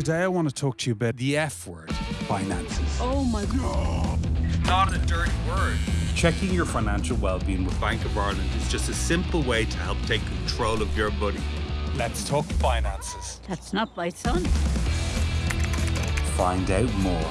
Today I want to talk to you about the F word, finances. Oh my God. Not a dirty word. Checking your financial well-being with Bank of Ireland is just a simple way to help take control of your money. Let's talk finances. That's not my son. Find out more